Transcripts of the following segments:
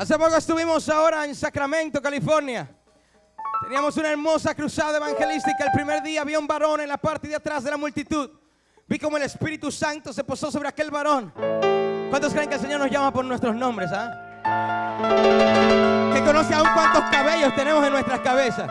Hace poco estuvimos ahora en Sacramento, California. Teníamos una hermosa cruzada evangelística. El primer día vi un varón en la parte de atrás de la multitud. Vi como el Espíritu Santo se posó sobre aquel varón. ¿Cuántos creen que el Señor nos llama por nuestros nombres? ah? Que conoce aún cuántos cabellos tenemos en nuestras cabezas.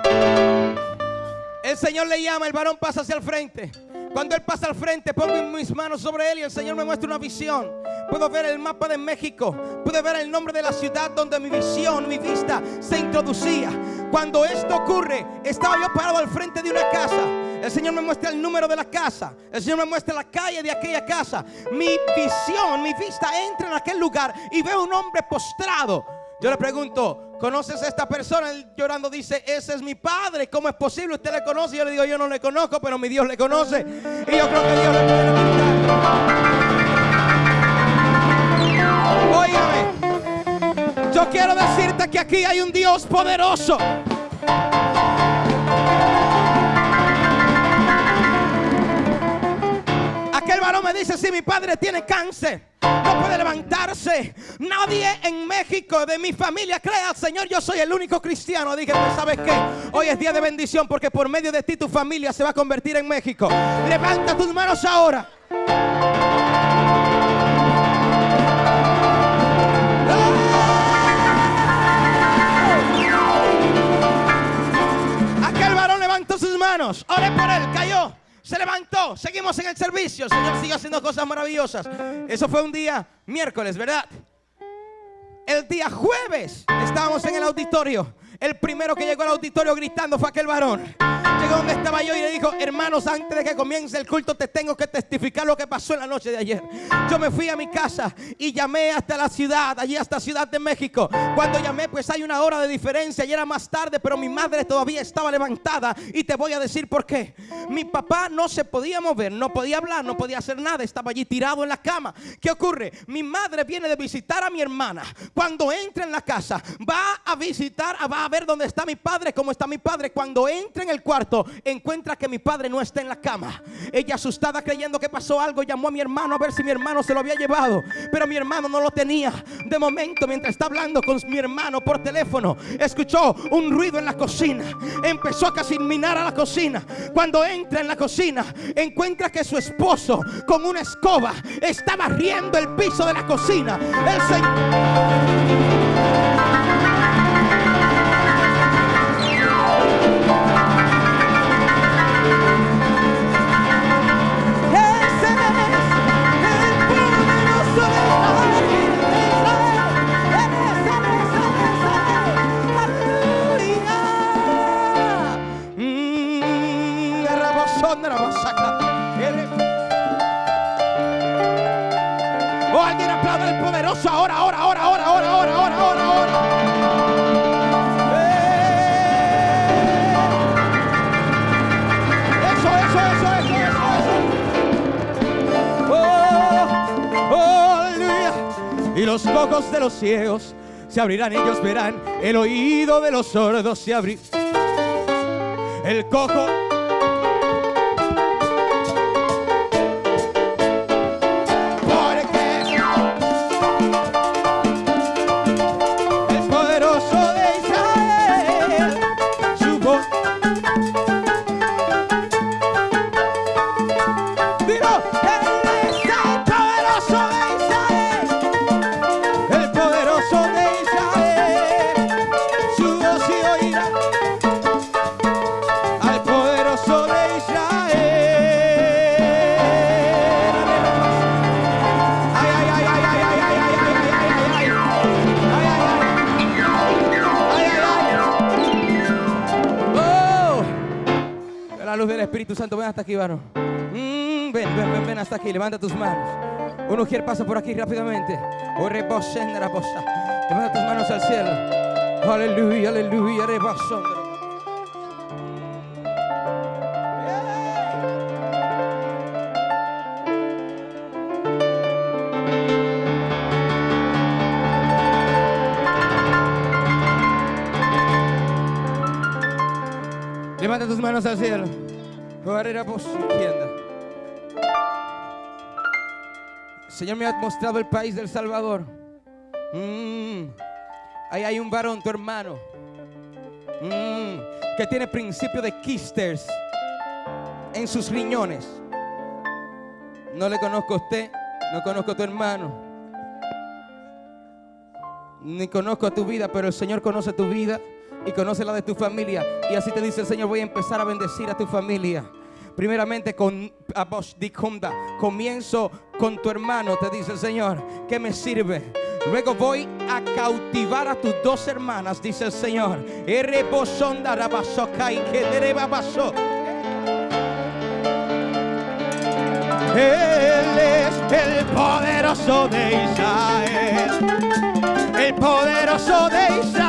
El Señor le llama, el varón pasa hacia el frente. Cuando Él pasa al frente, pongo mis manos sobre Él y el Señor me muestra una visión. Puedo ver el mapa de México, puedo ver el nombre de la ciudad donde mi visión, mi vista se introducía. Cuando esto ocurre, estaba yo parado al frente de una casa. El Señor me muestra el número de la casa. El Señor me muestra la calle de aquella casa. Mi visión, mi vista entra en aquel lugar y veo un hombre postrado. Yo le pregunto, ¿conoces a esta persona? Él llorando dice, ese es mi padre. ¿Cómo es posible? ¿Usted le conoce? Yo le digo, yo no le conozco, pero mi Dios le conoce. Y yo creo que Dios le puede. Óigame, yo quiero decirte que aquí hay un Dios poderoso. Aquel varón me dice, si mi padre tiene cáncer, no puede levantarse. Nadie en México de mi familia cree al Señor. Yo soy el único cristiano. Dije, pues sabes qué, hoy es día de bendición porque por medio de ti tu familia se va a convertir en México. Levanta tus manos ahora. Seguimos en el servicio. El Señor sigue haciendo cosas maravillosas. Eso fue un día miércoles, ¿verdad? El día jueves estábamos en el auditorio. El primero que llegó al auditorio gritando fue aquel varón. Llegó donde estaba yo y le dijo, hermanos, antes de que comience el culto te tengo que testificar lo que pasó en la noche de ayer. Yo me fui a mi casa y llamé hasta la ciudad, allí hasta Ciudad de México. Cuando llamé, pues hay una hora de diferencia y era más tarde, pero mi madre todavía estaba levantada y te voy a decir por qué. Mi papá no se podía mover, no podía hablar, no podía hacer nada, estaba allí tirado en la cama. ¿Qué ocurre? Mi madre viene de visitar a mi hermana. Cuando entra en la casa, va a visitar, va a ver dónde está mi padre, cómo está mi padre. Cuando entra en el cuarto, encuentra que mi padre no está en la cama. Ella asustada creyendo que pasó algo, llamó a mi hermano a ver si mi hermano se lo había llevado, pero mi hermano no lo tenía. De momento, mientras está hablando con mi hermano por teléfono, escuchó un ruido en la cocina. Empezó a casi a la cocina. Cuando entra en la cocina, encuentra que su esposo con una escoba está barriendo el piso de la cocina. El Señor Oh, alguien aplaude al poderoso ahora, ahora, ahora, ahora, ahora, ahora, ahora, ahora, ahora. Eh. Eso, eso, eso, eso, eso, eso. Oh, oh. Y los ojos de los ciegos se abrirán, ellos verán. El oído de los sordos se abrirá. El cojo. Hasta aquí, varón. Mm, ven, ven, ven, ven hasta aquí, levanta tus manos. Un ujier pasa por aquí rápidamente. Levanta tus manos al cielo. Aleluya, aleluya, rebosón. Levanta tus manos al cielo. Señor me ha mostrado el país del Salvador. Mm. Ahí hay un varón, tu hermano, mm, que tiene principio de quisters en sus riñones. No le conozco a usted, no conozco a tu hermano, ni conozco a tu vida, pero el Señor conoce tu vida y conoce la de tu familia. Y así te dice el Señor, voy a empezar a bendecir a tu familia. Primeramente con comienzo con tu hermano, te dice el Señor, ¿qué me sirve? Luego voy a cautivar a tus dos hermanas, dice el Señor. Él es el poderoso de Israel. El poderoso de Israel.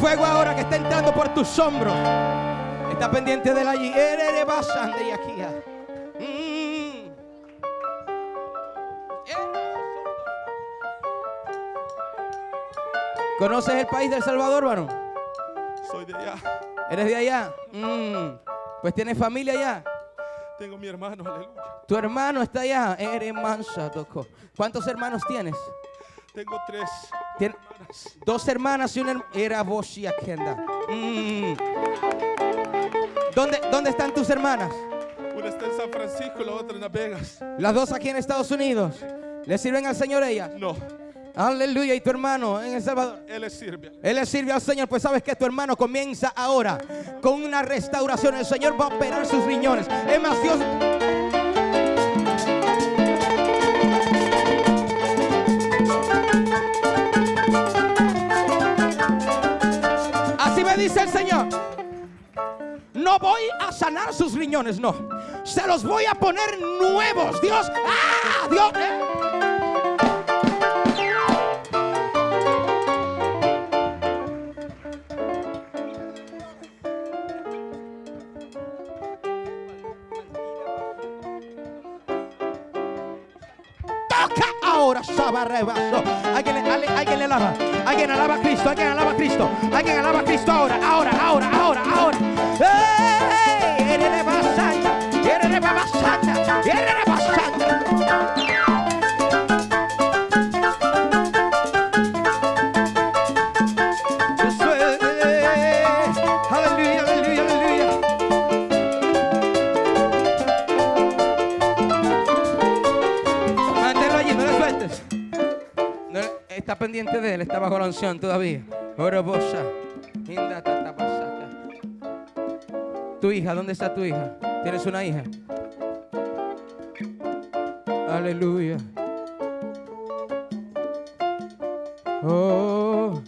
Fuego ahora que está entrando por tus hombros. Está pendiente de la allí. y aquí. Mm. ¿Conoces el país del Salvador, varón? Soy de allá. ¿Eres de allá? Mm. Pues tienes familia allá. Tengo mi hermano, aleluya. Tu hermano está allá. Eres mansa, ¿Cuántos hermanos tienes? Tengo tres. Dos hermanas y una era vos y mm. ¿Dónde, ¿Dónde están tus hermanas? Una está en San Francisco y la otra en Las Vegas. Las dos aquí en Estados Unidos. ¿Le sirven al Señor ellas? No. Aleluya. ¿Y tu hermano en El Salvador? Él le sirve. Él le sirve al Señor. Pues sabes que tu hermano comienza ahora con una restauración. El Señor va a operar sus riñones. Es más, Dios... dice el Señor, no voy a sanar sus riñones, no. Se los voy a poner nuevos. Dios, ¡ah! Dios. Eh. Toca ahora. Alguien, alguien, alguien le alaba. Alguien alaba a Cristo. Alguien alaba a Cristo. Alguien alaba a Cristo todavía. Tu hija, ¿dónde está tu hija? ¿Tienes una hija? Aleluya. Oh,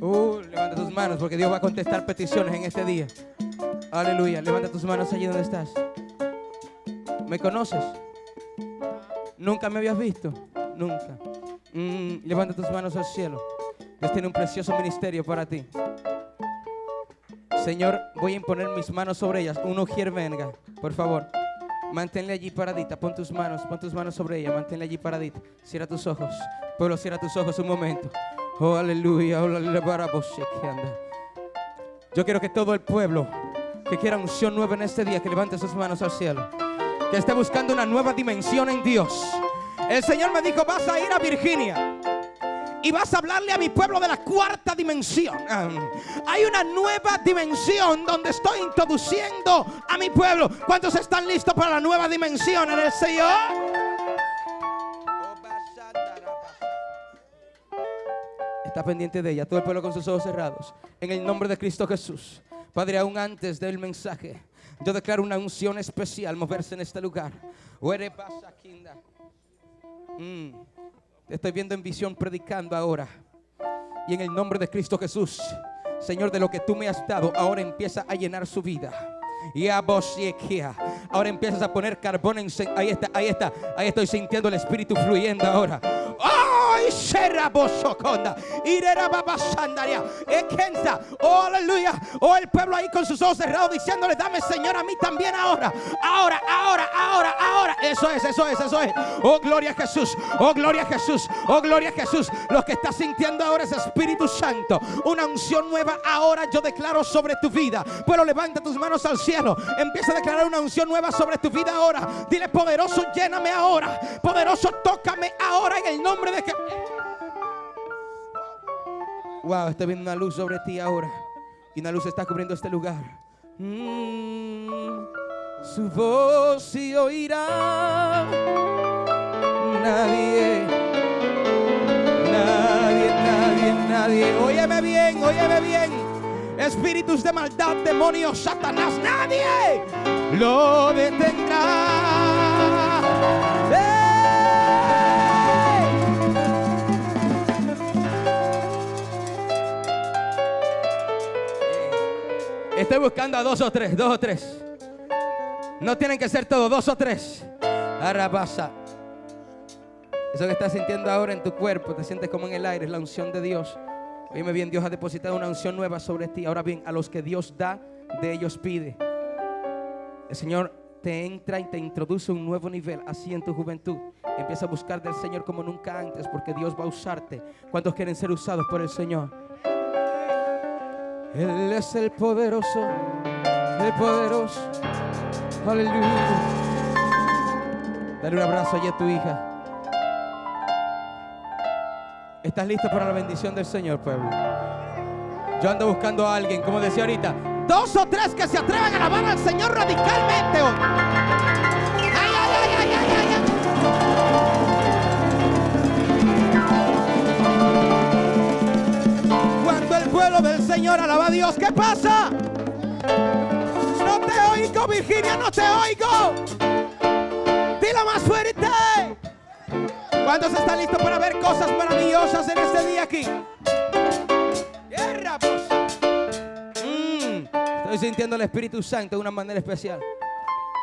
oh, levanta tus manos porque Dios va a contestar peticiones en este día. Aleluya. Levanta tus manos allí donde estás. ¿Me conoces? ¿Nunca me habías visto? Nunca. Mm, levanta tus manos al cielo. Dios tiene un precioso ministerio para ti. Señor, voy a imponer mis manos sobre ellas. Uno quiere venga, por favor. Manténle allí paradita. Pon tus manos, pon tus manos sobre ella. Manténle allí paradita. Cierra tus ojos. Pueblo, cierra tus ojos un momento. Oh, aleluya. Oh, Yo quiero que todo el pueblo que quiera unción nueva en este día, que levante sus manos al cielo. Que esté buscando una nueva dimensión en Dios el Señor me dijo, vas a ir a Virginia y vas a hablarle a mi pueblo de la cuarta dimensión. Hay una nueva dimensión donde estoy introduciendo a mi pueblo. ¿Cuántos están listos para la nueva dimensión en el Señor? Está pendiente de ella, todo el pueblo con sus ojos cerrados. En el nombre de Cristo Jesús. Padre, aún antes del mensaje, yo declaro una unción especial moverse en este lugar. Mm. Te estoy viendo en visión predicando ahora. Y en el nombre de Cristo Jesús, Señor, de lo que tú me has dado, ahora empieza a llenar su vida. Y a Ahora empiezas a poner carbón en. Ahí está, ahí está. Ahí estoy sintiendo el espíritu fluyendo ahora. ¡Ay! Oh, aleluya. Oh, el pueblo ahí con sus ojos cerrados diciéndole, dame Señor a mí también ahora. Ahora, ahora, ahora, ahora. Eso es, eso es, eso es. Oh, gloria a Jesús. Oh, gloria a Jesús. Oh, gloria a Jesús. Lo que estás sintiendo ahora es Espíritu Santo. Una unción nueva ahora yo declaro sobre tu vida. Pero levanta tus manos al cielo. Empieza a declarar una unción nueva sobre tu vida ahora. Dile, poderoso, lléname ahora. Poderoso, tócame ahora en el nombre de que. Wow, estoy viendo una luz sobre ti ahora. Y una luz está cubriendo este lugar. Mm, su voz se oirá. Nadie, nadie, nadie, nadie. Óyeme bien, óyeme bien. Espíritus de maldad, demonios, Satanás, nadie lo detendrá. Estoy buscando a dos o tres, dos o tres. No tienen que ser todos, dos o tres. Arrabasa. Eso que estás sintiendo ahora en tu cuerpo, te sientes como en el aire, es la unción de Dios. Oíme bien, Dios ha depositado una unción nueva sobre ti. Ahora bien, a los que Dios da, de ellos pide. El Señor te entra y te introduce un nuevo nivel así en tu juventud. Empieza a buscar del Señor como nunca antes porque Dios va a usarte. ¿Cuántos quieren ser usados por el Señor? Él es el poderoso, el poderoso. Aleluya. Dale un abrazo allí a tu hija. ¿Estás listo para la bendición del Señor, pueblo? Yo ando buscando a alguien, como decía ahorita, dos o tres que se atrevan a alabar al Señor radicalmente hoy. Del Señor alaba a Dios, ¿qué pasa? No te oigo, Virginia, no te oigo. Dilo más fuerte. ¿Cuántos están listos para ver cosas maravillosas en este día aquí? Tierra, pues. Mm, estoy sintiendo el Espíritu Santo de una manera especial.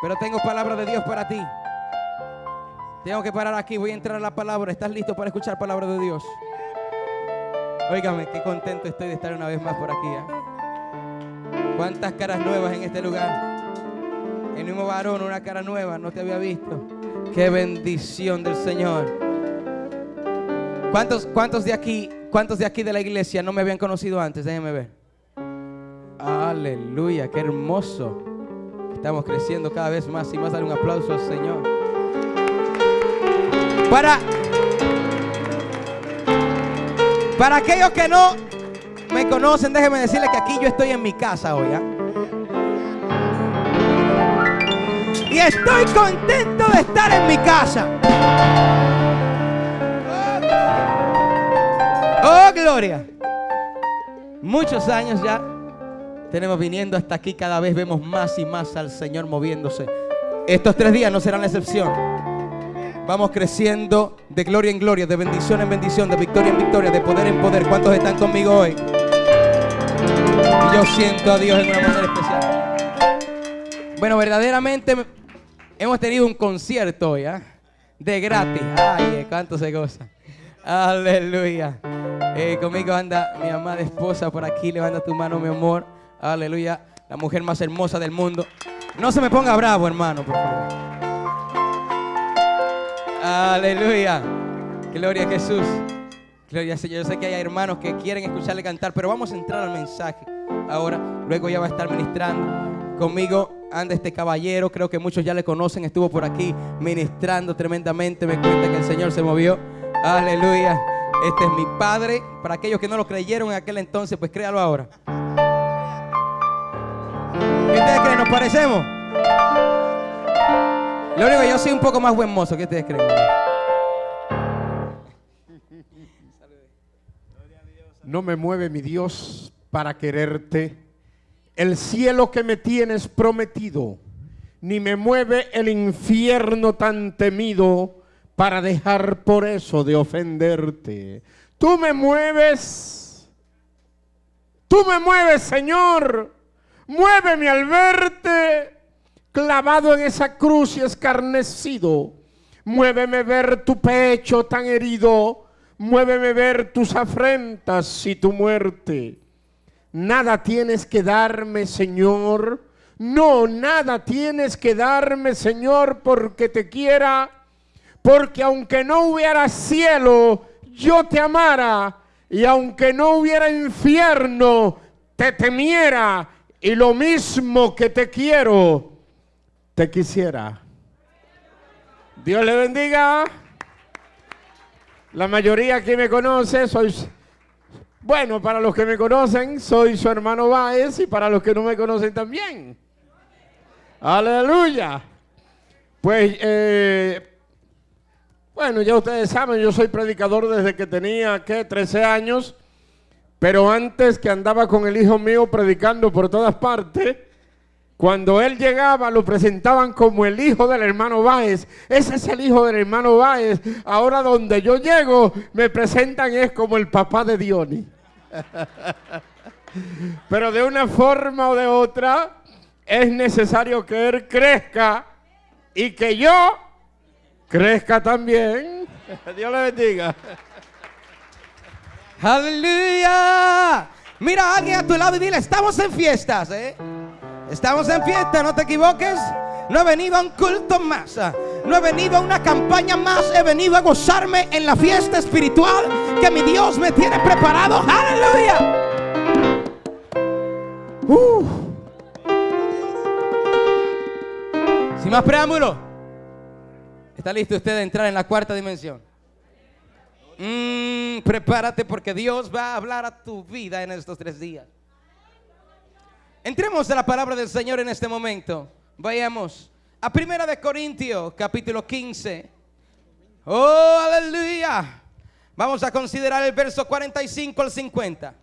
Pero tengo palabra de Dios para ti. Tengo que parar aquí, voy a entrar a la palabra. ¿Estás listo para escuchar palabra de Dios? Óigame, qué contento estoy de estar una vez más por aquí. ¿eh? ¿Cuántas caras nuevas en este lugar? El mismo varón, una cara nueva, no te había visto. Qué bendición del Señor. ¿Cuántos, cuántos de aquí, cuántos de aquí de la iglesia no me habían conocido antes? Déjenme ver. Aleluya, qué hermoso. Estamos creciendo cada vez más y más. Dar un aplauso al Señor. Para, para aquellos que no me conocen, déjenme decirles que aquí yo estoy en mi casa hoy. ¿ah? Y estoy contento de estar en mi casa. Oh, gloria. Muchos años ya tenemos viniendo hasta aquí. Cada vez vemos más y más al Señor moviéndose. Estos tres días no serán la excepción. Vamos creciendo de gloria en gloria, de bendición en bendición, de victoria en victoria, de poder en poder. ¿Cuántos están conmigo hoy? Y yo siento a Dios en una manera especial. Bueno, verdaderamente hemos tenido un concierto hoy, ¿ah? De gratis. Ay, cuánto se goza. Aleluya. Eh, conmigo anda mi amada esposa por aquí. Levanta tu mano, mi amor. Aleluya. La mujer más hermosa del mundo. No se me ponga bravo, hermano, por favor. Aleluya. Gloria a Jesús. Gloria al Señor. Yo sé que hay hermanos que quieren escucharle cantar, pero vamos a entrar al mensaje ahora. Luego ya va a estar ministrando. Conmigo anda este caballero, creo que muchos ya le conocen, estuvo por aquí ministrando tremendamente. Me cuenta que el Señor se movió. Aleluya. Este es mi padre. Para aquellos que no lo creyeron en aquel entonces, pues créalo ahora. ¿Qué ustedes creen? ¿Nos parecemos? Lo único que yo soy un poco más buen mozo. ¿Qué ustedes creen? No me mueve mi Dios para quererte. El cielo que me tienes prometido, ni me mueve el infierno tan temido para dejar por eso de ofenderte. Tú me mueves, tú me mueves, Señor. Muéveme al verte clavado en esa cruz y escarnecido. Muéveme ver tu pecho tan herido Muéveme ver tus afrentas y tu muerte. Nada tienes que darme, Señor. No, nada tienes que darme, Señor, porque te quiera. Porque aunque no hubiera cielo, yo te amara. Y aunque no hubiera infierno, te temiera. Y lo mismo que te quiero, te quisiera. Dios le bendiga. La mayoría que me conoce, soy, bueno, para los que me conocen, soy su hermano Báez y para los que no me conocen también. Aleluya. Pues, eh, bueno, ya ustedes saben, yo soy predicador desde que tenía, ¿qué? 13 años. Pero antes que andaba con el hijo mío predicando por todas partes, cuando él llegaba lo presentaban como el hijo del hermano Báez. Ese es el hijo del hermano Báez. Ahora donde yo llego me presentan es como el papá de Diony. Pero de una forma o de otra es necesario que él crezca y que yo crezca también. Dios le bendiga. Aleluya. Mira a alguien a tu lado y dile, estamos en fiestas, ¿eh? Estamos en fiesta, no te equivoques. No he venido a un culto más. No he venido a una campaña más. He venido a gozarme en la fiesta espiritual que mi Dios me tiene preparado. Aleluya. Uh. Sin más preámbulo. ¿Está listo usted de entrar en la cuarta dimensión? Mm, prepárate porque Dios va a hablar a tu vida en estos tres días. Entremos a la palabra del Señor en este momento. Vayamos a Primera de Corintios, capítulo 15. Oh, aleluya. Vamos a considerar el verso 45 al 50.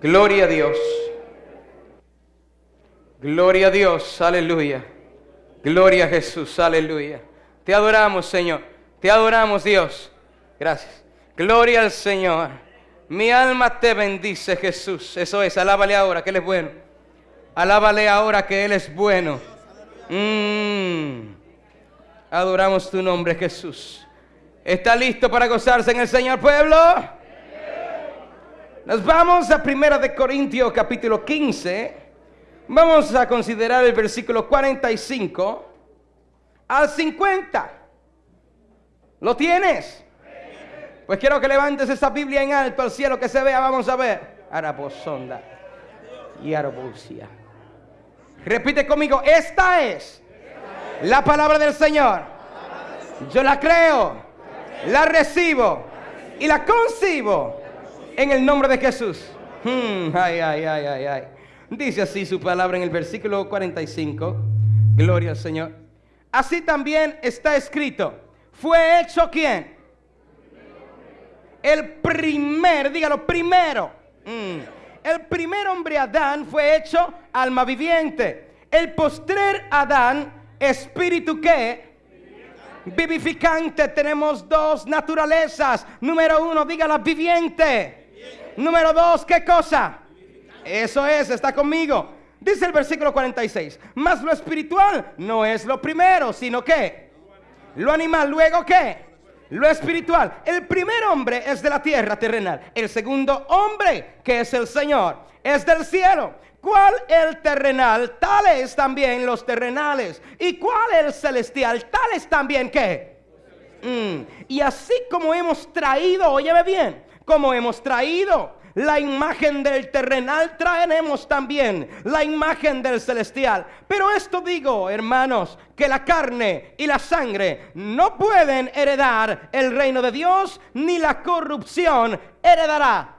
Gloria a Dios. Gloria a Dios. Aleluya. Gloria a Jesús. Aleluya. Te adoramos, Señor. Te adoramos, Dios. Gracias. Gloria al Señor. Mi alma te bendice, Jesús. Eso es. Alábale ahora que Él es bueno. Alábale ahora que Él es bueno. Mm. Adoramos tu nombre, Jesús. ¿Está listo para gozarse en el Señor, pueblo? Nos vamos a Primera de Corintios capítulo 15. Vamos a considerar el versículo 45 al 50. ¿Lo tienes? Pues quiero que levantes esa Biblia en alto al cielo que se vea. Vamos a ver. Araposonda y Arabusia. Repite conmigo. Esta es la palabra del Señor. Yo la creo, la recibo y la concibo en el nombre de Jesús. Hmm, ay, ay, ay, ay, ay. Dice así su palabra en el versículo 45. Gloria al Señor. Así también está escrito. ¿Fue hecho quién? El primer, dígalo, primero. Mm. El primer hombre Adán fue hecho alma viviente. El postrer Adán, espíritu que vivificante. Tenemos dos naturalezas. Número uno, dígala viviente. Número dos, ¿qué cosa? Eso es, está conmigo. Dice el versículo 46, más lo espiritual no es lo primero, sino que lo animal, luego qué? Lo espiritual. El primer hombre es de la tierra terrenal. El segundo hombre, que es el Señor, es del cielo. ¿Cuál el terrenal? Tales también los terrenales. ¿Y cuál el celestial? Tales también qué? Mm. Y así como hemos traído, óyeme bien, como hemos traído la imagen del terrenal, traeremos también la imagen del celestial. Pero esto digo, hermanos, que la carne y la sangre no pueden heredar el reino de Dios, ni la corrupción heredará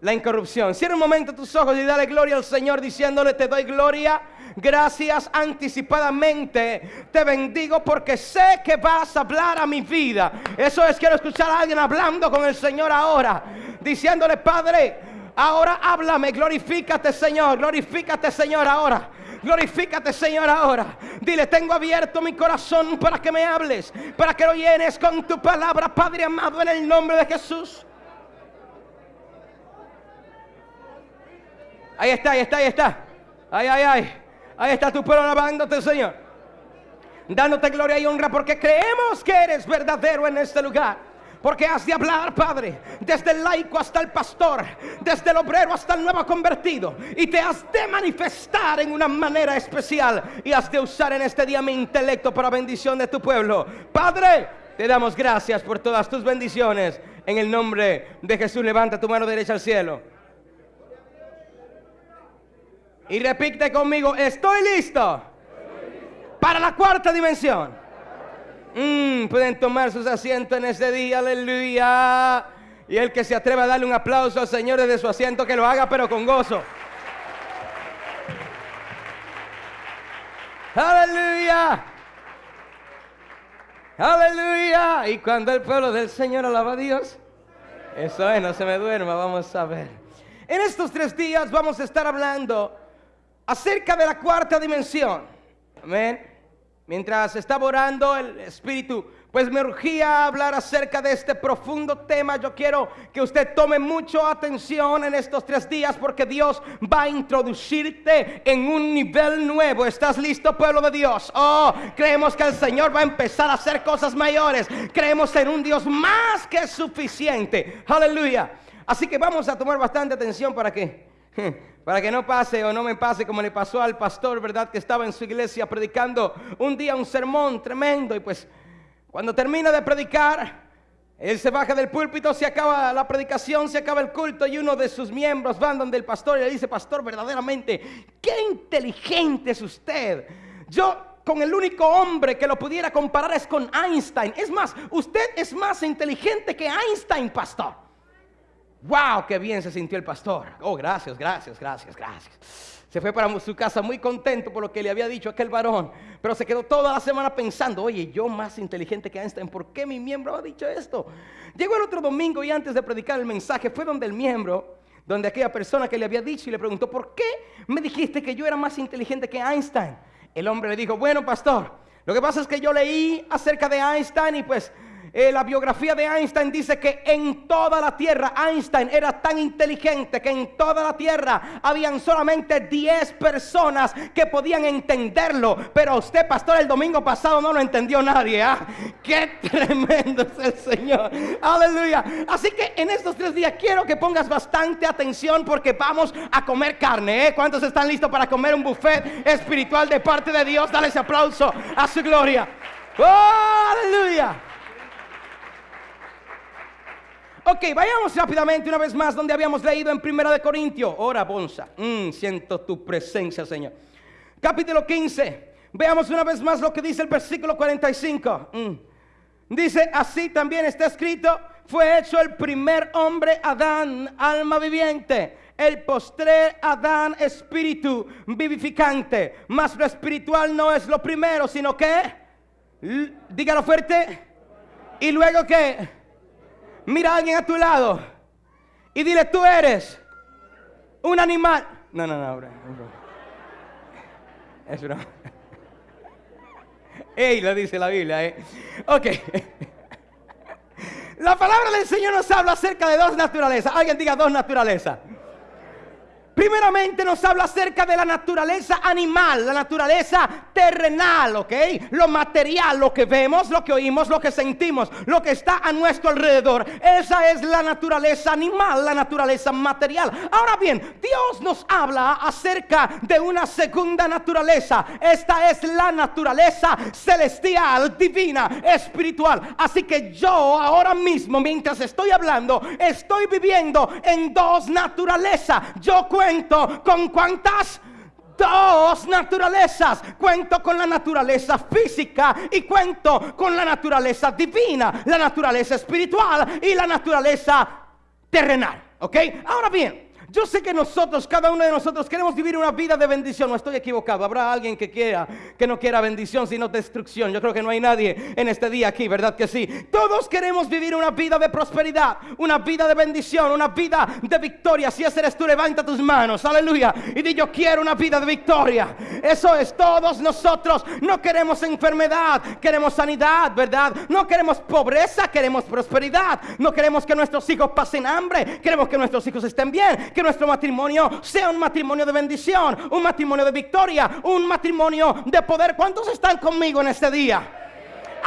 la incorrupción. Cierra un momento tus ojos y dale gloria al Señor diciéndole, te doy gloria. Gracias anticipadamente. Te bendigo porque sé que vas a hablar a mi vida. Eso es, quiero escuchar a alguien hablando con el Señor ahora. Diciéndole, Padre, ahora háblame. Glorifícate, Señor. Glorifícate, Señor, ahora. Glorifícate, Señor, ahora. Dile, tengo abierto mi corazón para que me hables. Para que lo llenes con tu palabra, Padre amado, en el nombre de Jesús. Ahí está, ahí está, ahí está. Ay, ay, ay. Ahí está tu pueblo alabándote, Señor. Dándote gloria y honra porque creemos que eres verdadero en este lugar. Porque has de hablar, Padre, desde el laico hasta el pastor, desde el obrero hasta el nuevo convertido. Y te has de manifestar en una manera especial. Y has de usar en este día mi intelecto para bendición de tu pueblo. Padre, te damos gracias por todas tus bendiciones. En el nombre de Jesús, levanta tu mano derecha al cielo. Y repite conmigo, estoy listo para la cuarta dimensión. Mm, pueden tomar sus asientos en este día, aleluya. Y el que se atreva a darle un aplauso al Señor desde su asiento, que lo haga, pero con gozo. Aleluya. Aleluya. Y cuando el pueblo del Señor alaba a Dios, eso es, no se me duerma, vamos a ver. En estos tres días vamos a estar hablando acerca de la cuarta dimensión. Amén. Mientras estaba orando el Espíritu, pues me urgía hablar acerca de este profundo tema. Yo quiero que usted tome mucha atención en estos tres días porque Dios va a introducirte en un nivel nuevo. ¿Estás listo, pueblo de Dios? Oh, creemos que el Señor va a empezar a hacer cosas mayores. Creemos en un Dios más que suficiente. Aleluya. Así que vamos a tomar bastante atención para que para que no pase o no me pase como le pasó al pastor, ¿verdad? Que estaba en su iglesia predicando un día un sermón tremendo y pues cuando termina de predicar, él se baja del púlpito, se acaba la predicación, se acaba el culto y uno de sus miembros van donde el pastor y le dice, pastor, verdaderamente, qué inteligente es usted. Yo con el único hombre que lo pudiera comparar es con Einstein. Es más, usted es más inteligente que Einstein, pastor. ¡Wow! ¡Qué bien se sintió el pastor! Oh, gracias, gracias, gracias, gracias. Se fue para su casa muy contento por lo que le había dicho aquel varón, pero se quedó toda la semana pensando, oye, yo más inteligente que Einstein, ¿por qué mi miembro ha dicho esto? Llegó el otro domingo y antes de predicar el mensaje fue donde el miembro, donde aquella persona que le había dicho y le preguntó, ¿por qué me dijiste que yo era más inteligente que Einstein? El hombre le dijo, bueno, pastor, lo que pasa es que yo leí acerca de Einstein y pues eh, la biografía de Einstein dice que en toda la tierra Einstein era tan inteligente que en toda la tierra habían solamente 10 personas que podían entenderlo. Pero usted, pastor, el domingo pasado no lo entendió nadie. ¿ah? Qué tremendo es el Señor. Aleluya. Así que en estos tres días quiero que pongas bastante atención porque vamos a comer carne. ¿eh? ¿Cuántos están listos para comer un buffet espiritual de parte de Dios? Dale ese aplauso a su gloria. ¡Oh, aleluya! Ok, vayamos rápidamente una vez más donde habíamos leído en Primera de Corintios. Ora, Bonza. Mm, siento tu presencia, Señor. Capítulo 15. Veamos una vez más lo que dice el versículo 45. Mm. Dice, así también está escrito, fue hecho el primer hombre Adán, alma viviente. El postrer Adán, espíritu vivificante. Mas lo espiritual no es lo primero, sino que, dígalo fuerte. Y luego que Mira a alguien a tu lado y dile, tú eres un animal. No, no, no, bro. Es broma. Ey, lo dice la Biblia, ¿eh? Ok. La palabra del Señor nos habla acerca de dos naturalezas. Alguien diga dos naturalezas. Primeramente nos habla acerca de la naturaleza animal, la naturaleza terrenal, ¿ok? Lo material, lo que vemos, lo que oímos, lo que sentimos, lo que está a nuestro alrededor. Esa es la naturaleza animal, la naturaleza material. Ahora bien, Dios nos habla acerca de una segunda naturaleza. Esta es la naturaleza celestial, divina, espiritual. Así que yo ahora mismo, mientras estoy hablando, estoy viviendo en dos naturalezas. Yo cuento con cuántas dos naturalezas. Cuento con la naturaleza física y cuento con la naturaleza divina, la naturaleza espiritual y la naturaleza terrenal. ¿Ok? Ahora bien, yo sé que nosotros, cada uno de nosotros, queremos vivir una vida de bendición. No estoy equivocado. Habrá alguien que quiera, que no quiera bendición, sino destrucción. Yo creo que no hay nadie en este día aquí, ¿verdad que sí? Todos queremos vivir una vida de prosperidad, una vida de bendición, una vida de victoria. Si ese eres tú, levanta tus manos, aleluya. Y di yo quiero una vida de victoria. Eso es, todos nosotros no queremos enfermedad, queremos sanidad, ¿verdad? No queremos pobreza, queremos prosperidad. No queremos que nuestros hijos pasen hambre, queremos que nuestros hijos estén bien que nuestro matrimonio sea un matrimonio de bendición, un matrimonio de victoria, un matrimonio de poder. ¿Cuántos están conmigo en este día?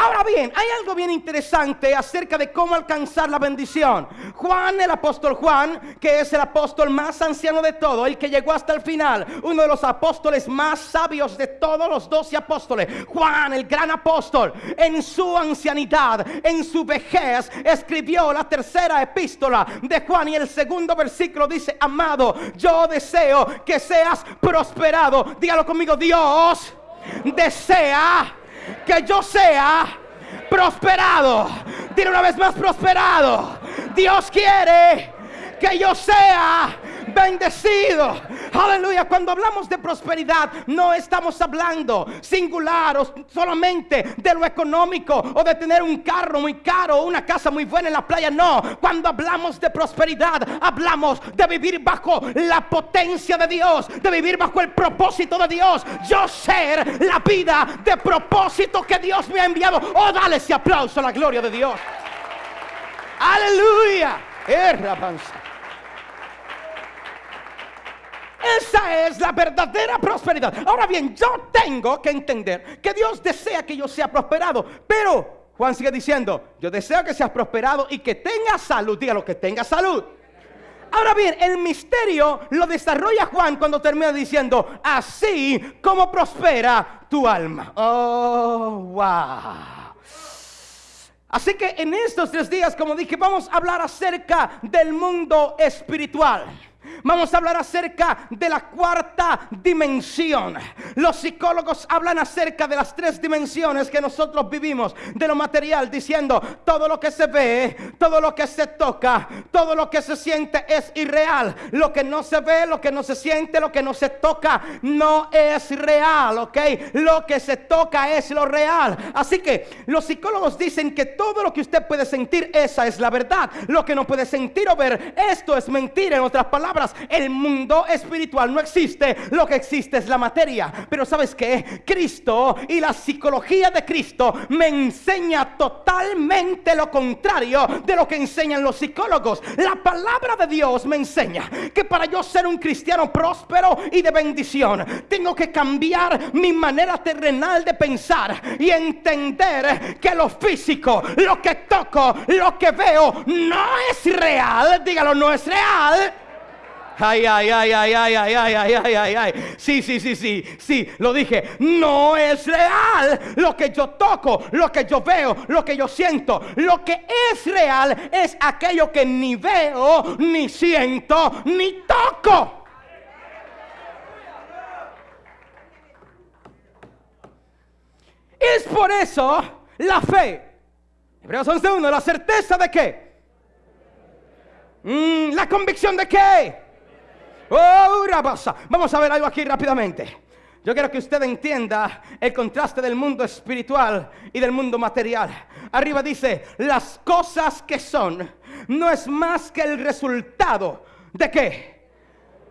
Ahora bien, hay algo bien interesante acerca de cómo alcanzar la bendición. Juan, el apóstol Juan, que es el apóstol más anciano de todo, el que llegó hasta el final, uno de los apóstoles más sabios de todos los doce apóstoles, Juan, el gran apóstol, en su ancianidad, en su vejez, escribió la tercera epístola de Juan y el segundo versículo dice, amado, yo deseo que seas prosperado. Dígalo conmigo, Dios desea que yo sea prosperado. Dile una vez más prosperado. Dios quiere que yo sea bendecido. Aleluya. Cuando hablamos de prosperidad, no estamos hablando singular o solamente de lo económico o de tener un carro muy caro o una casa muy buena en la playa. No. Cuando hablamos de prosperidad, hablamos de vivir bajo la potencia de Dios, de vivir bajo el propósito de Dios. Yo ser la vida de propósito que Dios me ha enviado. Oh, dale ese aplauso a la gloria de Dios. Aleluya. Erra panza. Esa es la verdadera prosperidad. Ahora bien, yo tengo que entender que Dios desea que yo sea prosperado. Pero Juan sigue diciendo, yo deseo que seas prosperado y que tengas salud. Dígalo, que tengas salud. Ahora bien, el misterio lo desarrolla Juan cuando termina diciendo, así como prospera tu alma. Oh, wow. Así que en estos tres días, como dije, vamos a hablar acerca del mundo espiritual. Vamos a hablar acerca de la cuarta dimensión. Los psicólogos hablan acerca de las tres dimensiones que nosotros vivimos, de lo material, diciendo todo lo que se ve, todo lo que se toca, todo lo que se siente es irreal. Lo que no se ve, lo que no se siente, lo que no se toca, no es real, ¿ok? Lo que se toca es lo real. Así que los psicólogos dicen que todo lo que usted puede sentir, esa es la verdad. Lo que no puede sentir o ver, esto es mentira. En otras palabras, el mundo espiritual no existe, lo que existe es la materia. Pero sabes que Cristo y la psicología de Cristo me enseña totalmente lo contrario de lo que enseñan los psicólogos. La palabra de Dios me enseña que para yo ser un cristiano próspero y de bendición, tengo que cambiar mi manera terrenal de pensar y entender que lo físico, lo que toco, lo que veo, no es real. Dígalo, no es real. Ay, ay, ay, ay, ay, ay, ay, ay, ay, ay, ay. Sí, sí, sí, sí, sí, lo dije. No es real lo que yo toco, lo que yo veo, lo que yo siento. Lo que es real es aquello que ni veo, ni siento, ni toco. Es por eso la fe. Hebreos 11.1, la certeza de qué? Mm, la convicción de qué? Oh, rabasa. Vamos a ver algo aquí rápidamente. Yo quiero que usted entienda el contraste del mundo espiritual y del mundo material. Arriba dice, las cosas que son no es más que el resultado de qué?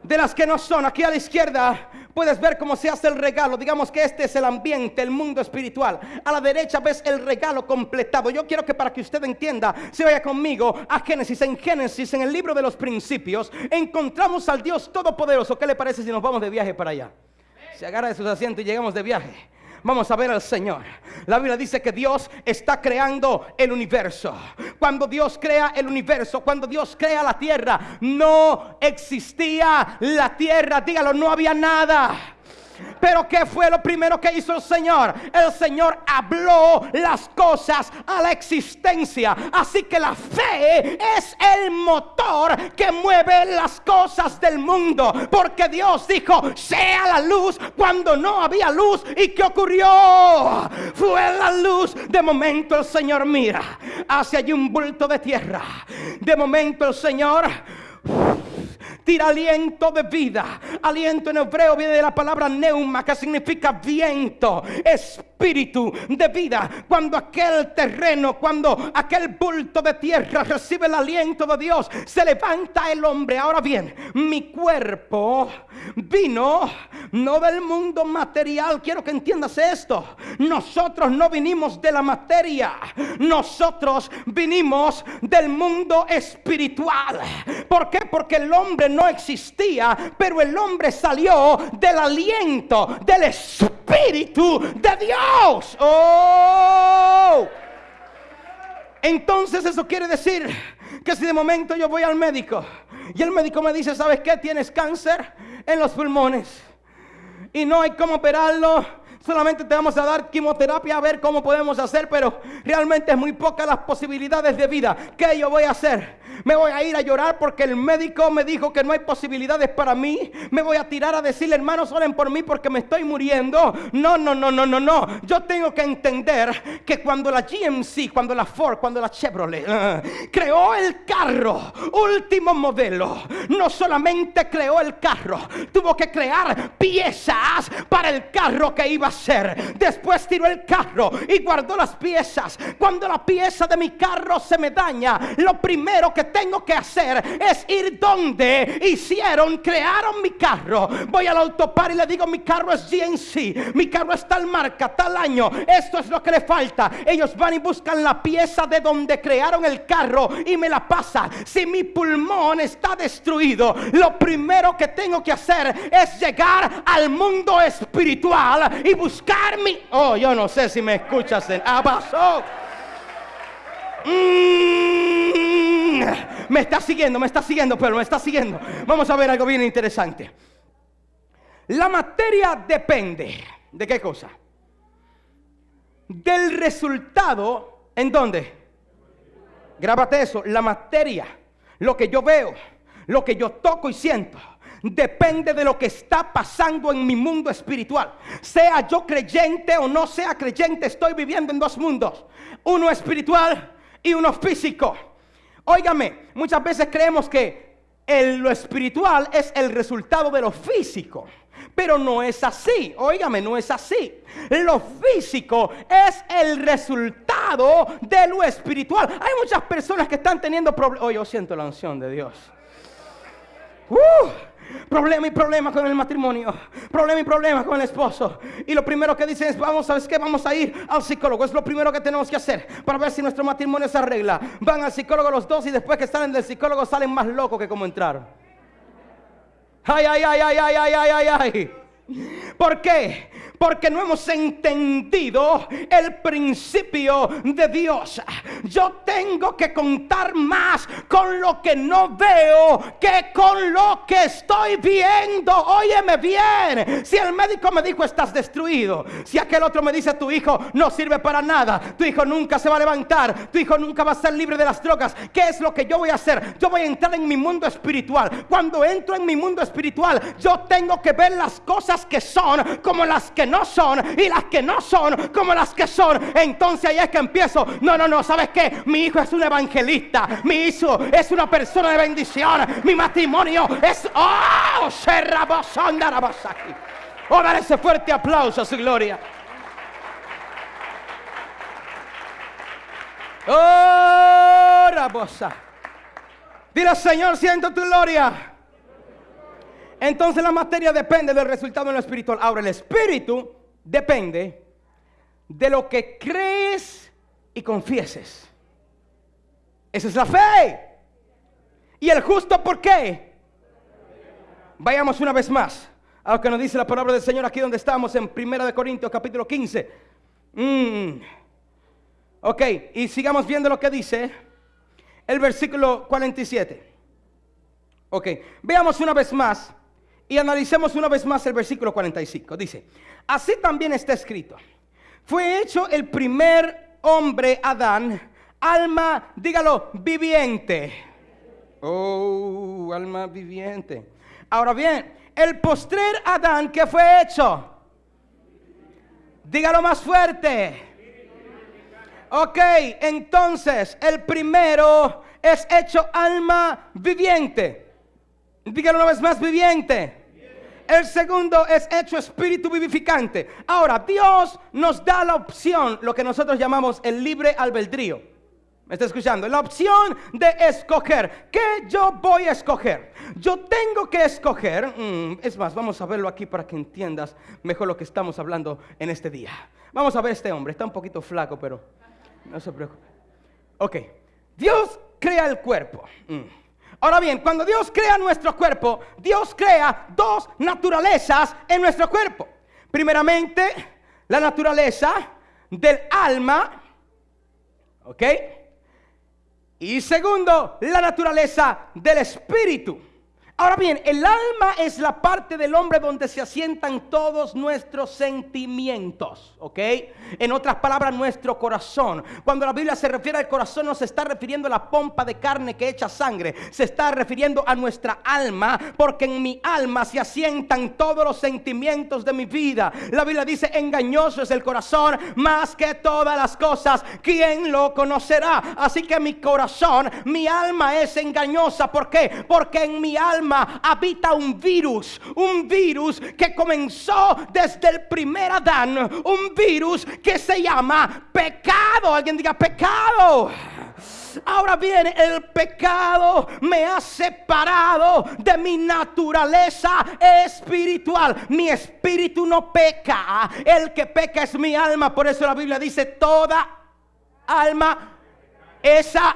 De las que no son. Aquí a la izquierda puedes ver cómo se hace el regalo. Digamos que este es el ambiente, el mundo espiritual. A la derecha ves el regalo completado. Yo quiero que para que usted entienda, se vaya conmigo a Génesis. En Génesis, en el libro de los principios, encontramos al Dios Todopoderoso. ¿Qué le parece si nos vamos de viaje para allá? Se agarra de sus asientos y llegamos de viaje. Vamos a ver al Señor. La Biblia dice que Dios está creando el universo. Cuando Dios crea el universo, cuando Dios crea la tierra, no existía la tierra. Dígalo, no había nada. Pero ¿qué fue lo primero que hizo el Señor? El Señor habló las cosas a la existencia. Así que la fe es el motor que mueve las cosas del mundo. Porque Dios dijo, sea la luz cuando no había luz. ¿Y qué ocurrió? Fue la luz. De momento el Señor mira hacia allí un bulto de tierra. De momento el Señor tira aliento de vida. Aliento en hebreo viene de la palabra neuma, que significa viento, espíritu de vida. Cuando aquel terreno, cuando aquel bulto de tierra recibe el aliento de Dios, se levanta el hombre. Ahora bien, mi cuerpo vino no del mundo material. Quiero que entiendas esto. Nosotros no vinimos de la materia. Nosotros vinimos del mundo espiritual. ¿Por qué? Porque el hombre no existía, pero el hombre salió del aliento del Espíritu de Dios. ¡Oh! Entonces eso quiere decir que si de momento yo voy al médico y el médico me dice, ¿sabes qué? Tienes cáncer en los pulmones y no hay cómo operarlo. Solamente te vamos a dar quimioterapia a ver cómo podemos hacer, pero realmente es muy pocas las posibilidades de vida. ¿Qué yo voy a hacer? Me voy a ir a llorar porque el médico me dijo que no hay posibilidades para mí. Me voy a tirar a decirle, hermanos, oren por mí porque me estoy muriendo. No, no, no, no, no, no. Yo tengo que entender que cuando la GMC, cuando la Ford, cuando la Chevrolet creó el carro, último modelo, no solamente creó el carro, tuvo que crear piezas para el carro que iba a ser. Después tiró el carro y guardó las piezas. Cuando la pieza de mi carro se me daña, lo primero que tengo que hacer es ir donde hicieron, crearon mi carro. Voy al autopar y le digo, mi carro es GNC, mi carro es tal marca, tal año, esto es lo que le falta. Ellos van y buscan la pieza de donde crearon el carro y me la pasan. Si mi pulmón está destruido, lo primero que tengo que hacer es llegar al mundo espiritual y buscar mi... Oh, yo no sé si me escuchas en Abaso. Mm, me está siguiendo, me está siguiendo, pero me está siguiendo. Vamos a ver algo bien interesante. La materia depende de qué cosa? Del resultado, ¿en dónde? Grábate eso, la materia, lo que yo veo, lo que yo toco y siento, depende de lo que está pasando en mi mundo espiritual. Sea yo creyente o no sea creyente, estoy viviendo en dos mundos. Uno espiritual y uno físico. Óigame, muchas veces creemos que el, lo espiritual es el resultado de lo físico. Pero no es así, óigame, no es así. Lo físico es el resultado de lo espiritual. Hay muchas personas que están teniendo problemas. Oh, yo siento la unción de Dios. Uh, Problema y problema con el matrimonio. Problema y problema con el esposo. Y lo primero que dicen es, vamos, ¿sabes qué? Vamos a ir al psicólogo. Es lo primero que tenemos que hacer para ver si nuestro matrimonio se arregla. Van al psicólogo los dos y después que salen del psicólogo salen más locos que como entraron. Ay, ay, ay, ay, ay, ay, ay, ay, ay. ¿Por qué? Porque no hemos entendido el principio de Dios. Yo tengo que contar más con lo que no veo que con lo que estoy viendo. Óyeme bien. Si el médico me dijo estás destruido. Si aquel otro me dice tu hijo no sirve para nada. Tu hijo nunca se va a levantar. Tu hijo nunca va a ser libre de las drogas. ¿Qué es lo que yo voy a hacer? Yo voy a entrar en mi mundo espiritual. Cuando entro en mi mundo espiritual, yo tengo que ver las cosas que son como las que no son y las que no son como las que son. Entonces ahí es que empiezo. No, no, no, ¿sabes qué? Mi hijo es un evangelista. Mi hijo es una persona de bendición. Mi matrimonio es... ¡Oh! aquí. Oh, dar ese fuerte aplauso a su gloria. Oh, Rabosa. Dile, Señor, siento tu gloria. Entonces la materia depende del resultado en lo espiritual. Ahora el espíritu depende de lo que crees y confieses. Esa es la fe. ¿Y el justo por qué? Vayamos una vez más a lo que nos dice la palabra del Señor aquí donde estamos en 1 de Corintios capítulo 15. Mm. Ok, y sigamos viendo lo que dice el versículo 47. Ok, veamos una vez más y analicemos una vez más el versículo 45. Dice, así también está escrito. Fue hecho el primer hombre, Adán, alma, dígalo, viviente. Oh, alma viviente. Ahora bien, el postrer Adán que fue hecho. Dígalo más fuerte. Ok, entonces el primero es hecho alma viviente. Dígalo una vez más, viviente. El segundo es hecho espíritu vivificante. Ahora, Dios nos da la opción, lo que nosotros llamamos el libre albedrío. ¿Me está escuchando? La opción de escoger. ¿Qué yo voy a escoger? Yo tengo que escoger. mm, es más, vamos a verlo aquí para que entiendas mejor lo que estamos hablando en este día. Vamos a ver este hombre. Está un poquito flaco, pero no se preocupe. Ok. Dios crea el cuerpo. Ahora bien, cuando Dios crea nuestro cuerpo, Dios crea dos naturalezas en nuestro cuerpo. Primeramente, la naturaleza del alma. ¿Ok? Y segundo, la naturaleza del espíritu. Ahora bien, el alma es la parte del hombre donde se asientan todos nuestros sentimientos, ¿ok? En otras palabras, nuestro corazón. Cuando la Biblia se refiere al corazón, no se está refiriendo a la pompa de carne que echa sangre, se está refiriendo a nuestra alma, porque en mi alma se asientan todos los sentimientos de mi vida. La Biblia dice, engañoso es el corazón más que todas las cosas, ¿quién lo conocerá? Así que mi corazón, mi alma es engañosa, ¿por qué? Porque en mi alma habita un virus, un virus que comenzó desde el primer Adán, un virus que se llama pecado. Alguien diga pecado. Ahora bien, el pecado me ha separado de mi naturaleza espiritual. Mi espíritu no peca. El que peca es mi alma. Por eso la Biblia dice, toda alma esa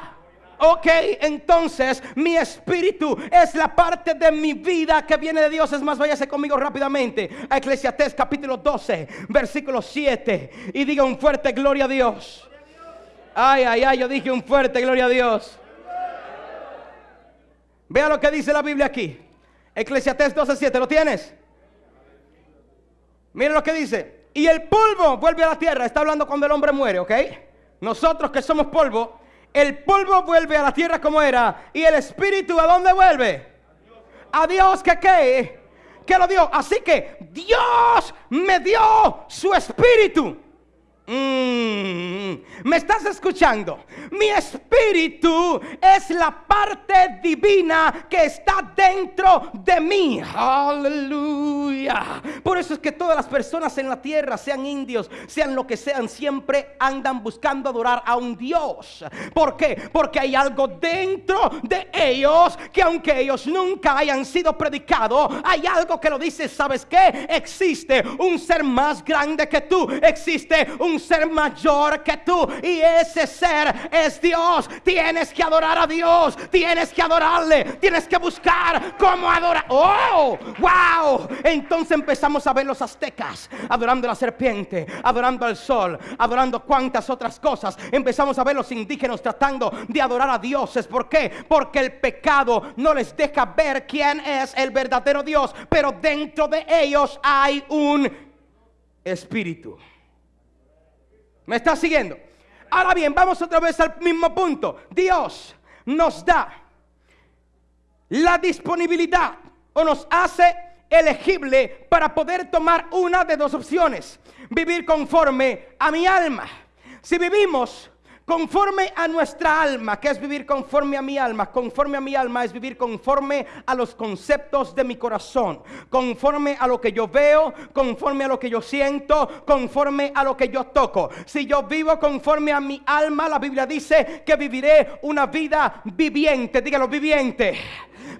Ok, entonces mi espíritu es la parte de mi vida que viene de Dios. Es más, váyase conmigo rápidamente a Eclesiastés capítulo 12, versículo 7. Y diga un fuerte gloria a Dios. Ay, ay, ay, yo dije un fuerte gloria a Dios. Vea lo que dice la Biblia aquí. Eclesiastés 12, 7. ¿Lo tienes? Mira lo que dice. Y el polvo vuelve a la tierra. Está hablando cuando el hombre muere, ¿ok? Nosotros que somos polvo, el polvo vuelve a la tierra como era. Y el espíritu a dónde vuelve? A Dios que qué? Que lo dio. Así que Dios me dio su espíritu. Mm, ¿Me estás escuchando? Mi espíritu es la parte divina que está dentro de mí. Aleluya. Por eso es que todas las personas en la tierra, sean indios, sean lo que sean, siempre andan buscando adorar a un Dios. ¿Por qué? Porque hay algo dentro de ellos que aunque ellos nunca hayan sido predicados, hay algo que lo dice, ¿sabes qué? Existe un ser más grande que tú. Existe un ser mayor que tú. Y ese ser es Dios. Tienes que adorar a Dios. Tienes que adorarle. Tienes que buscar cómo adorar. ¡Oh! ¡Wow! Entonces empezamos a ver los aztecas adorando a la serpiente, adorando al sol, adorando cuantas otras cosas. Empezamos a ver los indígenas tratando de adorar a dioses. ¿Por qué? Porque el pecado no les deja ver quién es el verdadero Dios. Pero dentro de ellos hay un espíritu. ¿Me está siguiendo? Ahora bien, vamos otra vez al mismo punto. Dios nos da la disponibilidad o nos hace elegible para poder tomar una de dos opciones. Vivir conforme a mi alma. Si vivimos conforme a nuestra alma, que es vivir conforme a mi alma, conforme a mi alma es vivir conforme a los conceptos de mi corazón, conforme a lo que yo veo, conforme a lo que yo siento, conforme a lo que yo toco. Si yo vivo conforme a mi alma, la Biblia dice que viviré una vida viviente, dígalo viviente.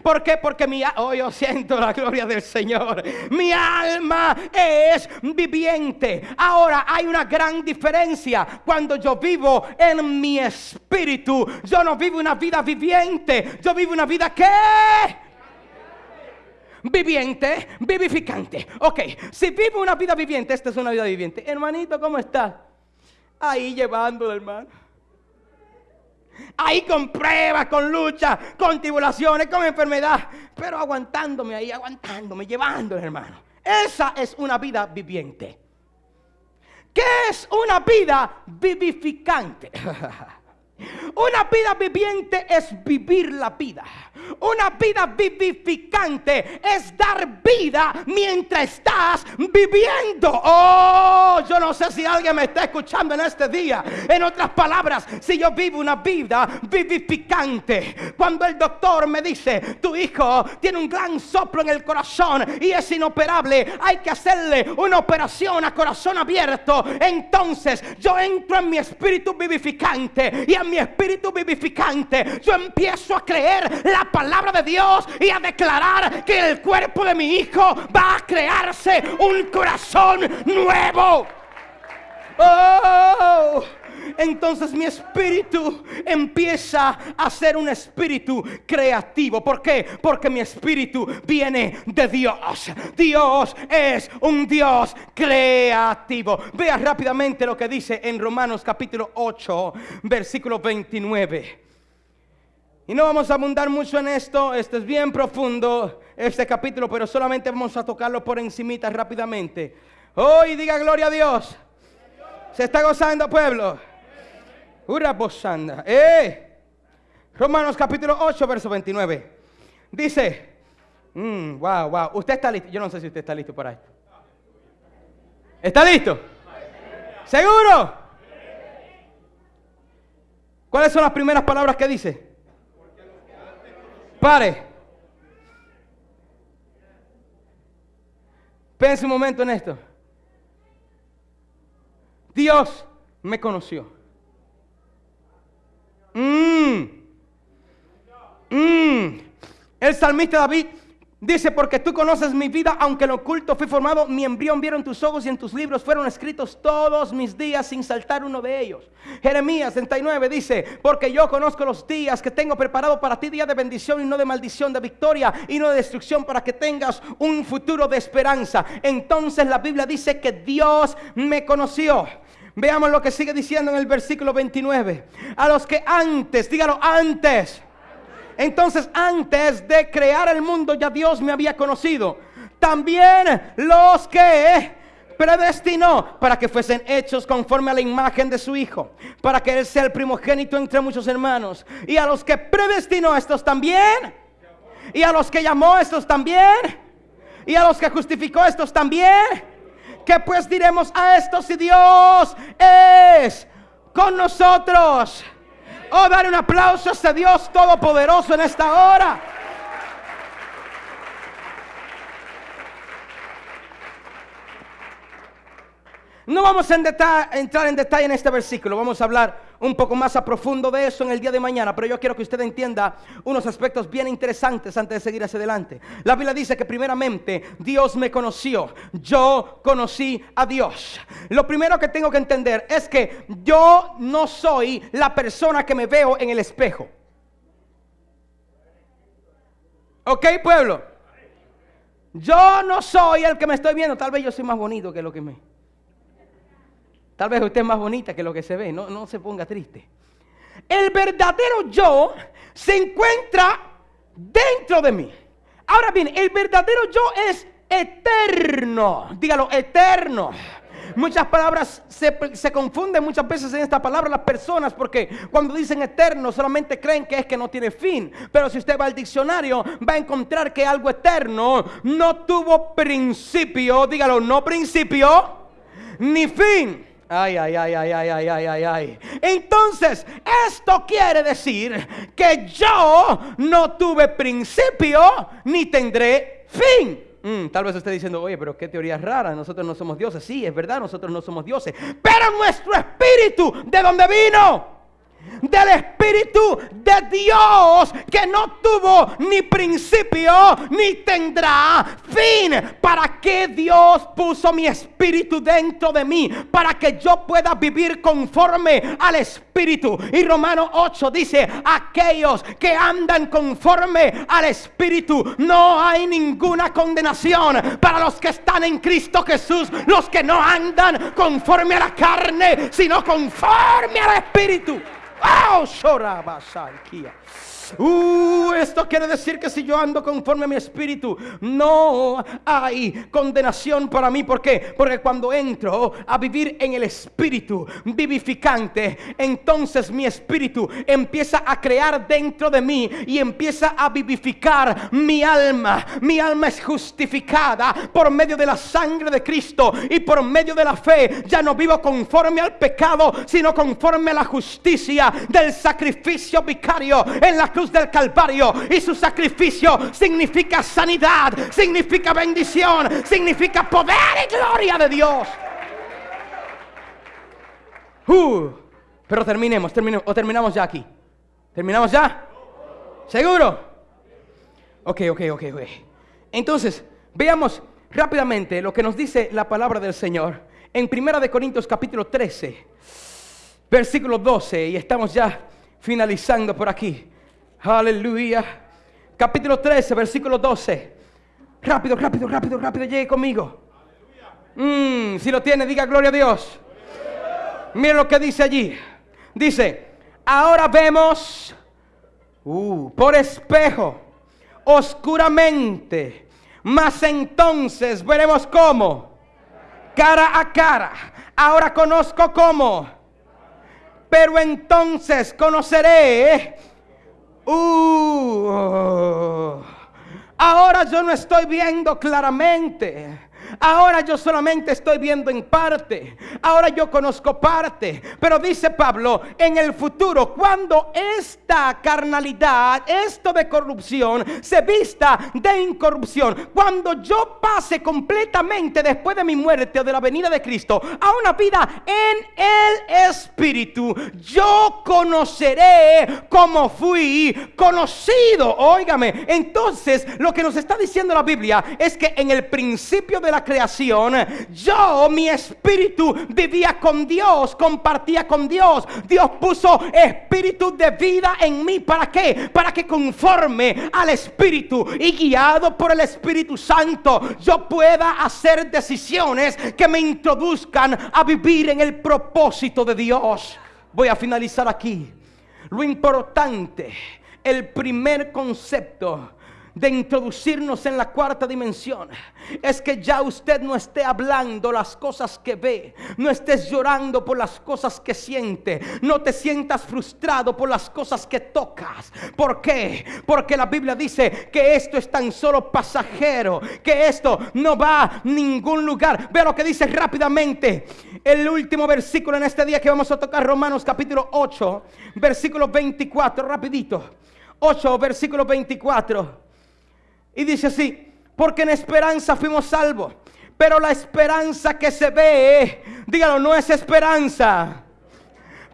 ¿Por qué? Porque mi a- oh, yo siento la gloria del Señor. Mi alma es viviente. Ahora hay una gran diferencia cuando yo vivo en mi espíritu. Yo no vivo una vida viviente. Yo vivo una vida que viviente, vivificante. Ok, si vivo una vida viviente, esta es una vida viviente. Hermanito, ¿cómo está? Ahí llevándolo, hermano. Ahí con pruebas, con lucha, con tribulaciones, con enfermedad. Pero aguantándome ahí, aguantándome, llevándolo, hermano. Esa es una vida viviente. ¿Qué es una vida vivificante? Una vida viviente es vivir la vida. Una vida vivificante es dar vida mientras estás viviendo. Oh, yo no sé si alguien me está escuchando en este día. En otras palabras, si yo vivo una vida vivificante, cuando el doctor me dice, tu hijo tiene un gran soplo en el corazón y es inoperable, hay que hacerle una operación a corazón abierto. Entonces yo entro en mi espíritu vivificante y en mi espíritu espíritu vivificante, yo empiezo a creer la palabra de Dios y a declarar que el cuerpo de mi hijo va a crearse un corazón nuevo. Oh, entonces mi espíritu empieza a ser un espíritu creativo. ¿Por qué? Porque mi espíritu viene de Dios. Dios es un Dios creativo. Vea rápidamente lo que dice en Romanos capítulo 8, versículo 29. Y no vamos a abundar mucho en esto, este es bien profundo, este capítulo, pero solamente vamos a tocarlo por encimita rápidamente. Hoy diga gloria a Dios. Se está gozando, pueblo. Ura posanda. ¡Eh! Romanos capítulo 8, verso 29. Dice, mm, wow, wow, usted está listo. Yo no sé si usted está listo para esto. ¿Está listo? ¿Seguro? ¿Cuáles son las primeras palabras que dice? Pare. Pense un momento en esto. Dios me conoció. Mm. Mm. El salmista David dice, porque tú conoces mi vida, aunque en oculto fui formado, mi embrión vieron tus ojos y en tus libros fueron escritos todos mis días sin saltar uno de ellos. Jeremías 39 dice, porque yo conozco los días que tengo preparado para ti, día de bendición y no de maldición, de victoria y no de destrucción, para que tengas un futuro de esperanza. Entonces la Biblia dice que Dios me conoció. Veamos lo que sigue diciendo en el versículo 29. A los que antes, dígalo antes. Entonces antes de crear el mundo ya Dios me había conocido. También los que predestinó para que fuesen hechos conforme a la imagen de su Hijo, para que Él sea el primogénito entre muchos hermanos. Y a los que predestinó estos también. Y a los que llamó estos también. Y a los que justificó estos también ¿Qué pues diremos a esto si Dios es con nosotros? Oh, dar un aplauso a Dios todopoderoso en esta hora. No vamos a entrar en detalle en este versículo, vamos a hablar un poco más a profundo de eso en el día de mañana, pero yo quiero que usted entienda unos aspectos bien interesantes antes de seguir hacia adelante. La Biblia dice que primeramente Dios me conoció, yo conocí a Dios. Lo primero que tengo que entender es que yo no soy la persona que me veo en el espejo. ¿Ok, pueblo? Yo no soy el que me estoy viendo, tal vez yo soy más bonito que lo que me... Tal vez usted es más bonita que lo que se ve, no, no se ponga triste. El verdadero yo se encuentra dentro de mí. Ahora bien, el verdadero yo es eterno. Dígalo, eterno. Muchas palabras se, se, confunden muchas veces en esta palabra las personas porque cuando dicen eterno solamente creen que es que no tiene fin. Pero si usted va al diccionario va a encontrar que algo eterno no tuvo principio, dígalo, no principio ni fin. Ay, ay, ay, ay, ay, ay, ay, ay, ay. Entonces, esto quiere decir que yo no tuve principio ni tendré fin. Mm, tal vez esté diciendo, oye, pero qué teoría rara, nosotros no somos dioses. Sí, es verdad, nosotros no somos dioses. Pero nuestro espíritu, ¿de dónde vino? Del Espíritu de Dios que no tuvo ni principio ni tendrá fin. ¿Para qué Dios puso mi espíritu dentro de mí? Para que yo pueda vivir conforme al Espíritu. Y Romano 8 dice, aquellos que andan conforme al Espíritu, no hay ninguna condenación para los que están en Cristo Jesús, los que no andan conforme a la carne, sino conforme al Espíritu. Au, choraba, saiquia. Uh, esto quiere decir que si yo ando conforme a mi espíritu, no hay condenación para mí. ¿Por qué? Porque cuando entro a vivir en el espíritu vivificante, entonces mi espíritu empieza a crear dentro de mí y empieza a vivificar mi alma. Mi alma es justificada por medio de la sangre de Cristo y por medio de la fe. Ya no vivo conforme al pecado, sino conforme a la justicia del sacrificio vicario en la cruz del Calvario y su sacrificio significa sanidad, significa bendición, significa poder y gloria de Dios. Uh, pero terminemos, terminemos, o terminamos ya aquí. ¿Terminamos ya? ¿Seguro? Ok, ok, ok, ok. Entonces, veamos rápidamente lo que nos dice la palabra del Señor en Primera de Corintios capítulo 13, versículo 12, y estamos ya finalizando por aquí. Aleluya. Capítulo 13, versículo 12. Rápido, rápido, rápido, rápido, llegue conmigo. Mm, si lo tiene, diga gloria a Dios. Mira lo que dice allí. Dice, ahora vemos uh, por espejo, oscuramente, mas entonces veremos cómo, cara a cara. Ahora conozco cómo, pero entonces conoceré. Uh, ahora yo no estoy viendo claramente. Ahora yo solamente estoy viendo en parte. Ahora yo conozco parte. Pero dice Pablo, en el futuro, cuando esta carnalidad, esto de corrupción, se vista de incorrupción, cuando yo pase completamente después de mi muerte o de la venida de Cristo a una vida en el Espíritu, yo conoceré como fui conocido. Óigame, entonces lo que nos está diciendo la Biblia es que en el principio de la creación, yo, mi espíritu, vivía con Dios, compartía con Dios. Dios puso espíritu de vida en mí. ¿Para qué? Para que conforme al espíritu y guiado por el Espíritu Santo, yo pueda hacer decisiones que me introduzcan a vivir en el propósito de Dios. Voy a finalizar aquí. Lo importante, el primer concepto de introducirnos en la cuarta dimensión es que ya usted no esté hablando las cosas que ve, no estés llorando por las cosas que siente, no te sientas frustrado por las cosas que tocas. ¿Por qué? Porque la Biblia dice que esto es tan solo pasajero, que esto no va a ningún lugar. Ve lo que dice rápidamente el último versículo en este día que vamos a tocar, Romanos capítulo 8, versículo 24, rapidito. 8, versículo 24. Y dice así, porque en esperanza fuimos salvos. Pero la esperanza que se ve, dígalo, no es esperanza.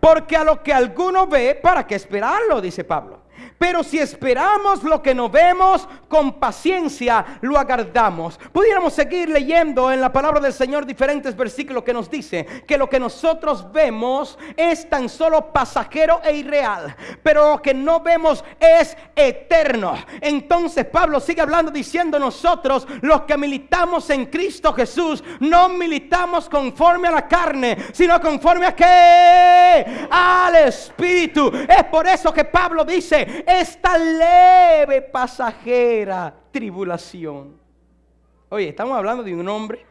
Porque a lo que alguno ve, ¿para qué esperarlo? Dice Pablo. Pero si esperamos lo que no vemos, con paciencia lo aguardamos. Pudiéramos seguir leyendo en la palabra del Señor diferentes versículos que nos dice que lo que nosotros vemos es tan solo pasajero e irreal, pero lo que no vemos es eterno. Entonces Pablo sigue hablando diciendo nosotros los que militamos en Cristo Jesús no militamos conforme a la carne, sino conforme a qué? Al Espíritu. Es por eso que Pablo dice, esta leve pasajera tribulación. Oye, estamos hablando de un hombre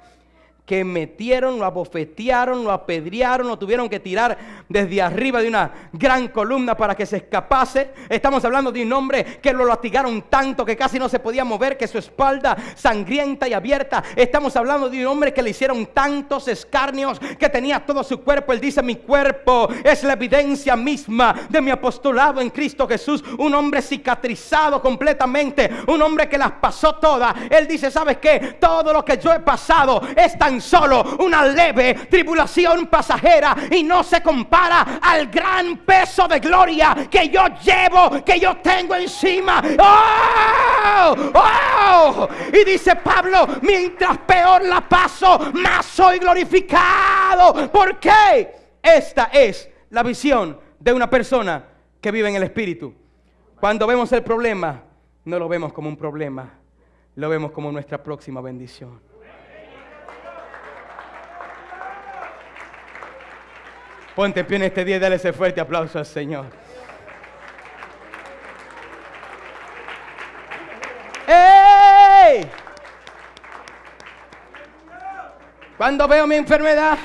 que metieron, lo abofetearon, lo apedrearon, lo tuvieron que tirar desde arriba de una gran columna para que se escapase. Estamos hablando de un hombre que lo latigaron tanto que casi no se podía mover, que su espalda sangrienta y abierta. Estamos hablando de un hombre que le hicieron tantos escarnios que tenía todo su cuerpo. Él dice, mi cuerpo es la evidencia misma de mi apostolado en Cristo Jesús. Un hombre cicatrizado completamente, un hombre que las pasó todas. Él dice, ¿sabes qué? Todo lo que yo he pasado es tan solo una leve tribulación pasajera y no se compara al gran peso de gloria que yo llevo, que yo tengo encima. ¡Oh! ¡Oh! Y dice Pablo, mientras peor la paso, más soy glorificado. ¿Por qué? Esta es la visión de una persona que vive en el Espíritu. Cuando vemos el problema, no lo vemos como un problema, lo vemos como nuestra próxima bendición. Ponte en pie en este día y dale ese fuerte aplauso al Señor. ¡Ey! Cuando veo mi enfermedad,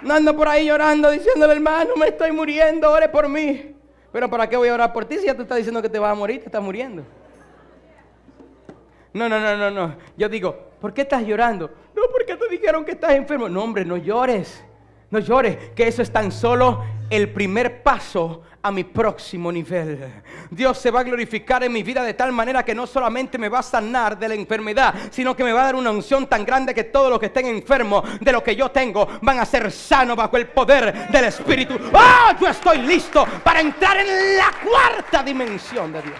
no ando por ahí llorando, diciéndole, hermano, me estoy muriendo, ore por mí. Pero ¿para qué voy a orar por ti si ya tú estás diciendo que te vas a morir, te estás muriendo? No, no, no, no, no. Yo digo, ¿por qué estás llorando? No, porque te dijeron que estás enfermo. No, hombre, no llores. No llores, que eso es tan solo el primer paso a mi próximo nivel. Dios se va a glorificar en mi vida de tal manera que no solamente me va a sanar de la enfermedad, sino que me va a dar una unción tan grande que todos los que estén enfermos de lo que yo tengo van a ser sanos bajo el poder del Espíritu. ¡Oh! Yo estoy listo para entrar en la cuarta dimensión de Dios.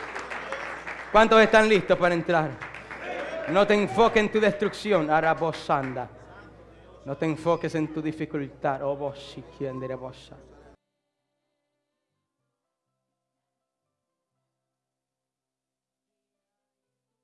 ¿Cuántos están listos para entrar? No te enfoques en tu destrucción, Arabosanda. No te enfoques en tu dificultad. Oh, vos si quien.